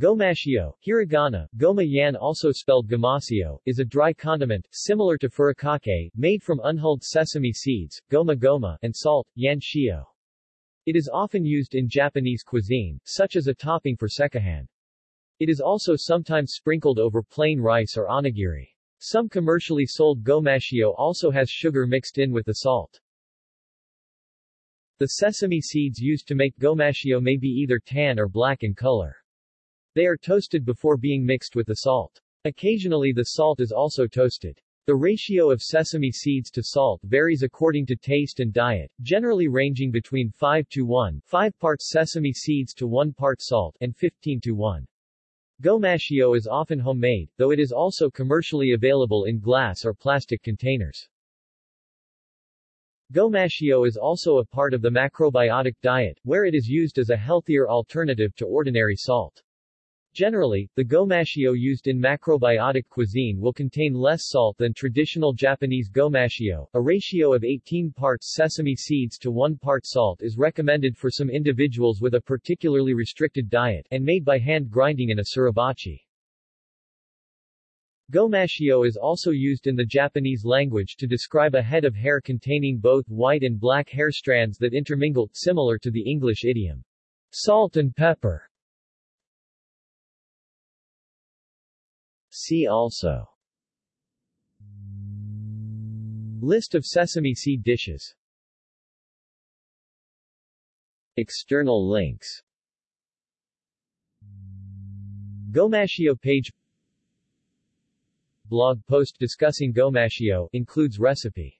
Gomashio, hiragana, goma yan also spelled gomasio, is a dry condiment, similar to furikake, made from unhulled sesame seeds, goma goma, and salt, yan shio. It is often used in Japanese cuisine, such as a topping for sekihan. It is also sometimes sprinkled over plain rice or onigiri. Some commercially sold gomashio also has sugar mixed in with the salt. The sesame seeds used to make gomashio may be either tan or black in color. They are toasted before being mixed with the salt. Occasionally the salt is also toasted. The ratio of sesame seeds to salt varies according to taste and diet, generally ranging between 5 to 1 5 parts sesame seeds to 1 part salt and 15 to 1. Gomashio is often homemade, though it is also commercially available in glass or plastic containers. Gomashio is also a part of the macrobiotic diet, where it is used as a healthier alternative to ordinary salt. Generally, the gomashio used in macrobiotic cuisine will contain less salt than traditional Japanese gomashio. A ratio of 18 parts sesame seeds to 1 part salt is recommended for some individuals with a particularly restricted diet and made by hand grinding in a suribachi. Gomashio is also used in the Japanese language to describe a head of hair containing both white and black hair strands that intermingle, similar to the English idiom, salt and pepper. See also. List of sesame seed dishes. External links. Gomashio page. Blog post discussing Gomashio includes recipe